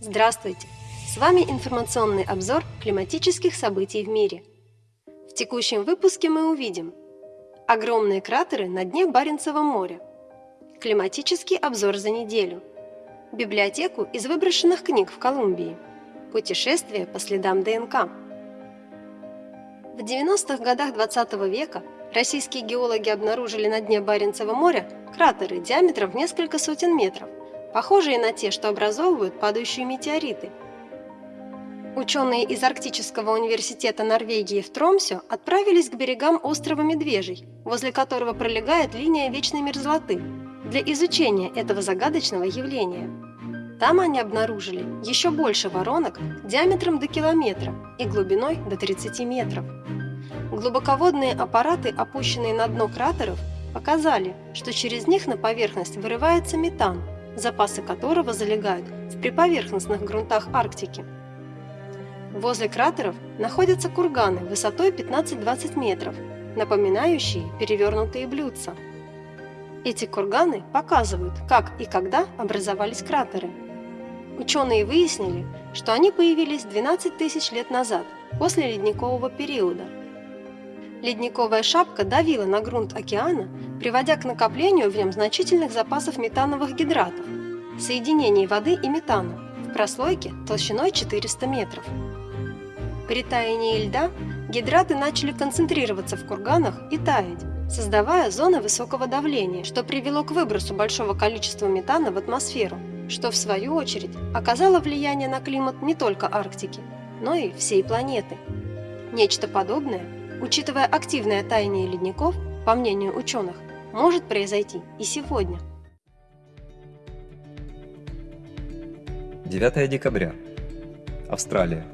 Здравствуйте! С вами информационный обзор климатических событий в мире. В текущем выпуске мы увидим огромные кратеры на дне Баренцева моря, климатический обзор за неделю, библиотеку из выброшенных книг в Колумбии, путешествие по следам ДНК. В 90-х годах 20 -го века российские геологи обнаружили на дне Баренцева моря кратеры диаметром в несколько сотен метров, похожие на те, что образовывают падающие метеориты. Ученые из Арктического университета Норвегии в Тромсе отправились к берегам острова Медвежий, возле которого пролегает линия вечной мерзлоты, для изучения этого загадочного явления. Там они обнаружили еще больше воронок диаметром до километра и глубиной до 30 метров. Глубоководные аппараты, опущенные на дно кратеров, показали, что через них на поверхность вырывается метан – запасы которого залегают в приповерхностных грунтах Арктики. Возле кратеров находятся курганы высотой 15-20 метров, напоминающие перевернутые блюдца. Эти курганы показывают, как и когда образовались кратеры. Ученые выяснили, что они появились 12 тысяч лет назад, после ледникового периода. Ледниковая шапка давила на грунт океана, приводя к накоплению в нем значительных запасов метановых гидратов, соединений воды и метана в прослойке толщиной 400 метров. При таянии льда гидраты начали концентрироваться в курганах и таять, создавая зоны высокого давления, что привело к выбросу большого количества метана в атмосферу, что в свою очередь оказало влияние на климат не только Арктики, но и всей планеты. Нечто подобное, учитывая активное таяние ледников, по мнению ученых, может произойти и сегодня. 9 декабря. Австралия.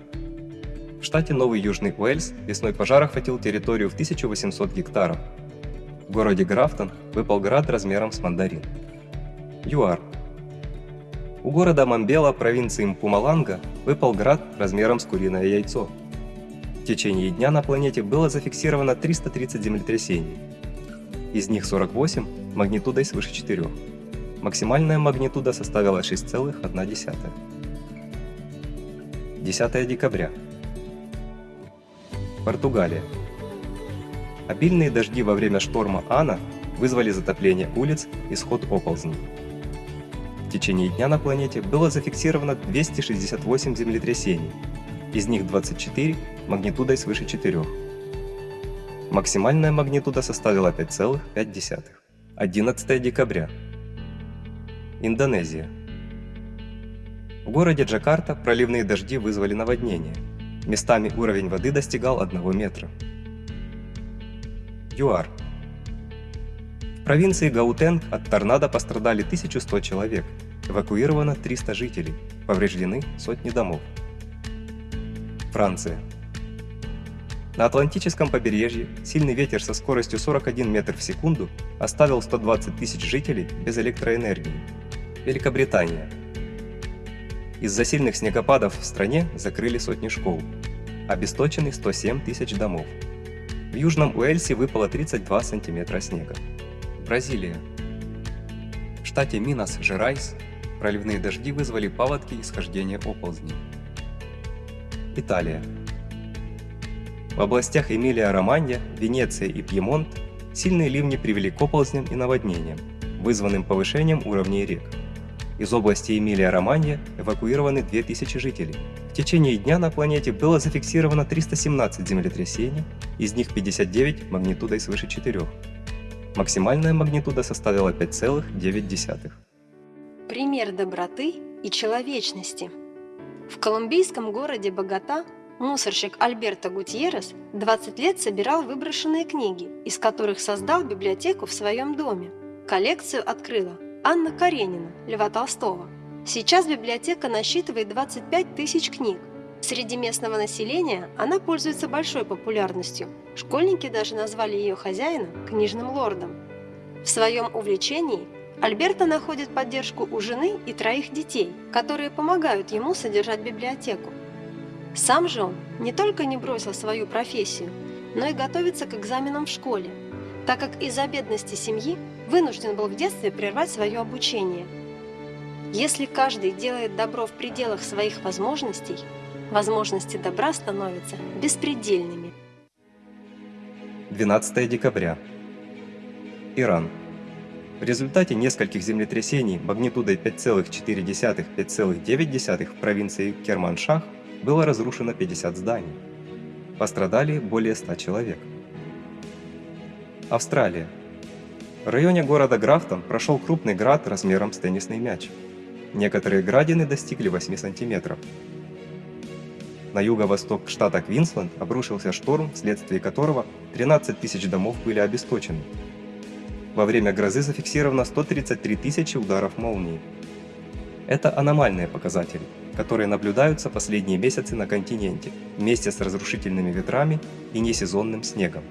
В штате Новый Южный Уэльс весной пожар охватил территорию в 1800 гектаров. В городе Графтон выпал град размером с мандарин. ЮАР. У города Мамбела провинции Мпумаланга выпал град размером с куриное яйцо. В течение дня на планете было зафиксировано 330 землетрясений. Из них 48 магнитудой свыше 4. Максимальная магнитуда составила 6,1. 10 декабря. Португалия. Обильные дожди во время шторма Ана вызвали затопление улиц и сход оползней. В течение дня на планете было зафиксировано 268 землетрясений, из них 24 магнитудой свыше 4. Максимальная магнитуда составила 5,5. 11 декабря. Индонезия. В городе Джакарта проливные дожди вызвали наводнение. Местами уровень воды достигал 1 метра. ЮАР. В провинции Гаутенг от торнадо пострадали 1100 человек, эвакуировано 300 жителей, повреждены сотни домов. Франция. На Атлантическом побережье сильный ветер со скоростью 41 метр в секунду оставил 120 тысяч жителей без электроэнергии. Великобритания. Из-за сильных снегопадов в стране закрыли сотни школ. Обесточены 107 тысяч домов. В Южном Уэльсе выпало 32 сантиметра снега. Бразилия. В штате Минас-Жерайс проливные дожди вызвали паводки и схождение оползней. Италия. В областях Эмилия-Романья, Венеция и Пьемонт сильные ливни привели к оползням и наводнениям, вызванным повышением уровней рек. Из области Эмилия-Романья эвакуированы 2000 жителей. В течение дня на планете было зафиксировано 317 землетрясений, из них 59 магнитудой свыше 4. Максимальная магнитуда составила 5,9. Пример доброты и человечности. В колумбийском городе Богота мусорщик Альберто Гутьеррес 20 лет собирал выброшенные книги, из которых создал библиотеку в своем доме. Коллекцию открыла Анна Каренина, Льва Толстого. Сейчас библиотека насчитывает 25 тысяч книг. Среди местного населения она пользуется большой популярностью. Школьники даже назвали ее хозяина книжным лордом. В своем увлечении Альберто находит поддержку у жены и троих детей, которые помогают ему содержать библиотеку. Сам же он не только не бросил свою профессию, но и готовится к экзаменам в школе, так как из-за бедности семьи вынужден был в детстве прервать свое обучение. Если каждый делает добро в пределах своих возможностей, возможности добра становятся беспредельными. 12 декабря. Иран. В результате нескольких землетрясений магнитудой 5,4-5,9 в провинции Керманшах было разрушено 50 зданий. Пострадали более 100 человек. Австралия. В районе города Графтон прошел крупный град размером с теннисный мяч. Некоторые градины достигли 8 сантиметров. На юго-восток штата Квинсленд обрушился шторм, вследствие которого 13 тысяч домов были обесточены. Во время грозы зафиксировано 133 тысячи ударов молнии. Это аномальные показатели, которые наблюдаются последние месяцы на континенте, вместе с разрушительными ветрами и несезонным снегом.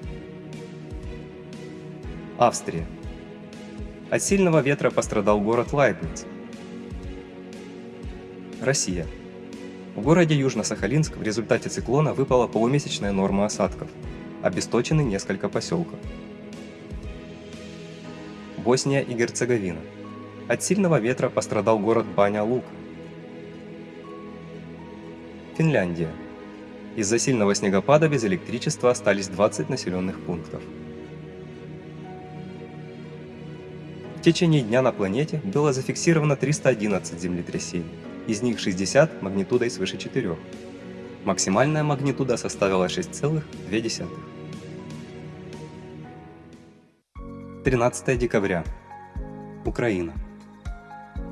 Австрия. От сильного ветра пострадал город Лайбниц. Россия. В городе Южно-Сахалинск в результате циклона выпала полумесячная норма осадков. Обесточены несколько поселков. Босния и Герцеговина. От сильного ветра пострадал город Баня-Лук. Финляндия. Из-за сильного снегопада без электричества остались 20 населенных пунктов. В течение дня на планете было зафиксировано 311 землетрясений, из них 60 магнитудой свыше 4. Максимальная магнитуда составила 6,2. 13 декабря. Украина.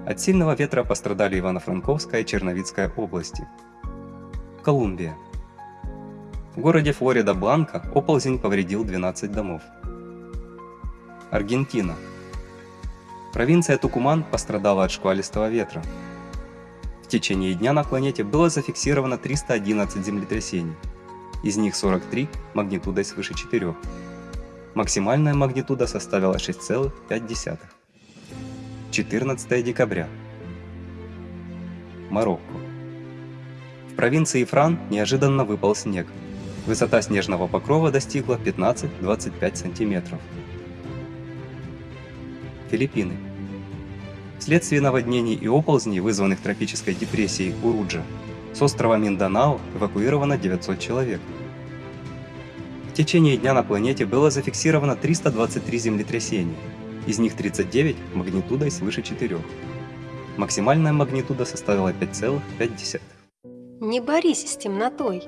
От сильного ветра пострадали Ивано-Франковская и Черновицкая области. Колумбия. В городе Флорида-Бланка оползень повредил 12 домов. Аргентина. Провинция Тукуман пострадала от шквалистого ветра. В течение дня на планете было зафиксировано 311 землетрясений, из них 43 магнитудой свыше 4. Максимальная магнитуда составила 6,5. 14 декабря. Марокко. В провинции Фран неожиданно выпал снег. Высота снежного покрова достигла 15-25 сантиметров. Филиппины. Вследствие наводнений и оползней, вызванных тропической депрессией Уруджа, с острова Минданао эвакуировано 900 человек. В течение дня на планете было зафиксировано 323 землетрясения, из них 39 магнитудой свыше 4. Максимальная магнитуда составила 5,5. Не борись с темнотой.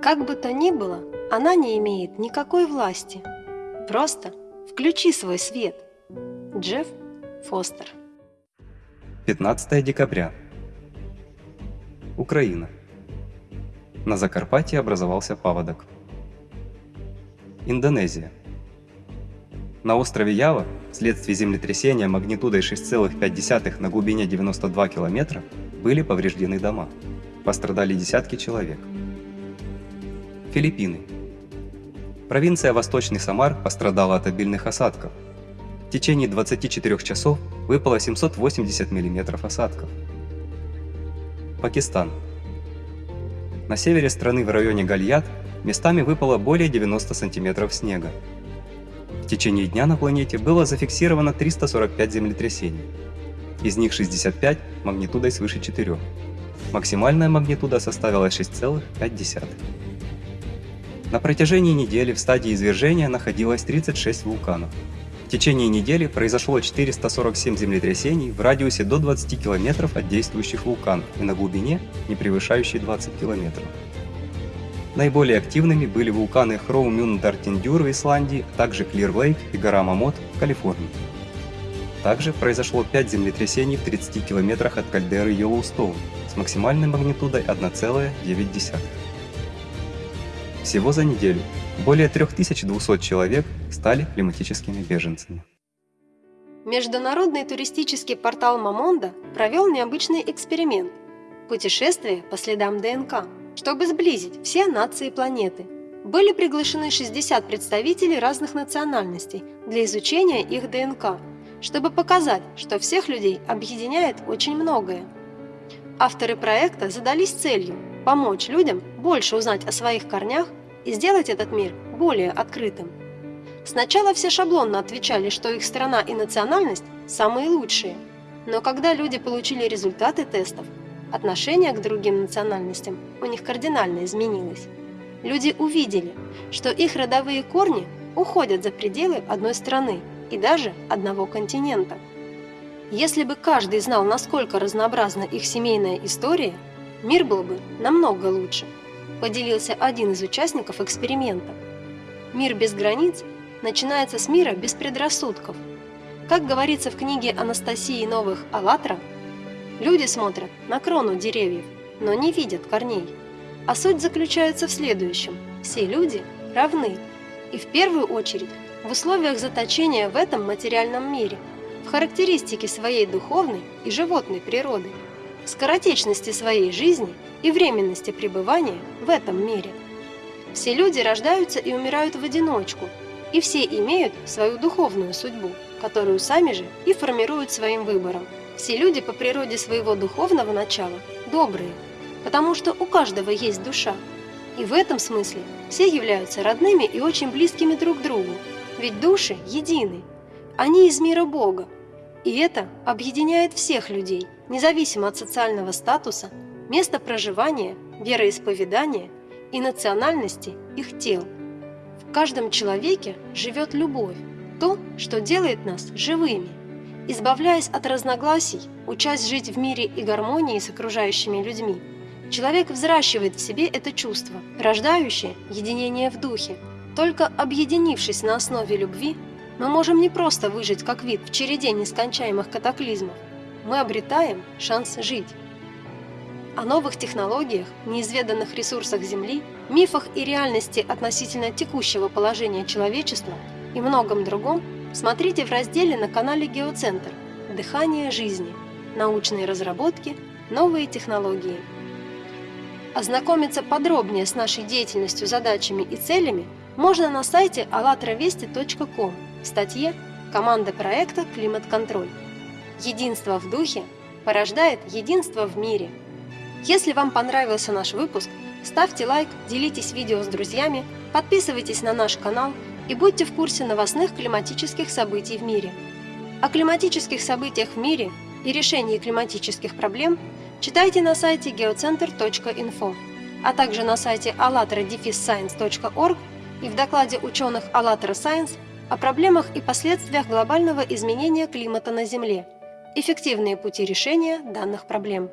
Как бы то ни было, она не имеет никакой власти. Просто включи свой свет. Джефф Фостер 15 декабря. Украина. На Закарпатье образовался паводок. Индонезия. На острове Ява вследствие землетрясения магнитудой 6,5 на глубине 92 километра были повреждены дома. Пострадали десятки человек. Филиппины. Провинция Восточный Самар пострадала от обильных осадков. В течение 24 часов выпало 780 мм осадков. Пакистан. На севере страны в районе Гальят местами выпало более 90 сантиметров снега. В течение дня на планете было зафиксировано 345 землетрясений. Из них 65 магнитудой свыше 4. Максимальная магнитуда составила 6,5. На протяжении недели в стадии извержения находилось 36 вулканов. В течение недели произошло 447 землетрясений в радиусе до 20 км от действующих вулканов и на глубине, не превышающей 20 км. Наиболее активными были вулканы Хроумюндартиндюр в Исландии, а также Клир-Лейк и гора Мамот в Калифорнии. Также произошло 5 землетрясений в 30 километрах от кальдеры Йеллоустоун с максимальной магнитудой 1,9. Всего за неделю более 3200 человек стали климатическими беженцами. Международный туристический портал Мамонда провел необычный эксперимент – путешествие по следам ДНК – чтобы сблизить все нации планеты. Были приглашены 60 представителей разных национальностей для изучения их ДНК, чтобы показать, что всех людей объединяет очень многое. Авторы проекта задались целью помочь людям больше узнать о своих корнях и сделать этот мир более открытым. Сначала все шаблонно отвечали, что их страна и национальность самые лучшие. Но когда люди получили результаты тестов, отношение к другим национальностям у них кардинально изменилось. Люди увидели, что их родовые корни уходят за пределы одной страны и даже одного континента. Если бы каждый знал, насколько разнообразна их семейная история, мир был бы намного лучше, поделился один из участников эксперимента. Мир без границ начинается с мира без предрассудков. Как говорится в книге Анастасии Новых «АЛЛАТРА», люди смотрят на крону деревьев, но не видят корней. А суть заключается в следующем – все люди равны, и в первую очередь в условиях заточения в этом материальном мире, в характеристике своей духовной и животной природы, скоротечности своей жизни и временности пребывания в этом мире. Все люди рождаются и умирают в одиночку, и все имеют свою духовную судьбу, которую сами же и формируют своим выбором. Все люди по природе своего духовного начала добрые, потому что у каждого есть душа, и в этом смысле все являются родными и очень близкими друг другу, ведь души едины, они из мира Бога. И это объединяет всех людей, независимо от социального статуса, места проживания, вероисповедания и национальности их тел. В каждом человеке живет любовь, то, что делает нас живыми. Избавляясь от разногласий, учась жить в мире и гармонии с окружающими людьми, Человек взращивает в себе это чувство, рождающее единение в духе. Только объединившись на основе любви, мы можем не просто выжить как вид в череде нескончаемых катаклизмов, мы обретаем шанс жить. О новых технологиях, неизведанных ресурсах Земли, мифах и реальности относительно текущего положения человечества и многом другом смотрите в разделе на канале Геоцентр «Дыхание жизни. Научные разработки. Новые технологии». Ознакомиться подробнее с нашей деятельностью, задачами и целями можно на сайте allatravesti.com в статье «Команда проекта «Климат-контроль». Единство в духе порождает единство в мире. Если вам понравился наш выпуск, ставьте лайк, делитесь видео с друзьями, подписывайтесь на наш канал и будьте в курсе новостных климатических событий в мире. О климатических событиях в мире и решении климатических проблем – Читайте на сайте geocenter.info, а также на сайте allatra-science.org и в докладе ученых ALLATRA Science о проблемах и последствиях глобального изменения климата на Земле. Эффективные пути решения данных проблем.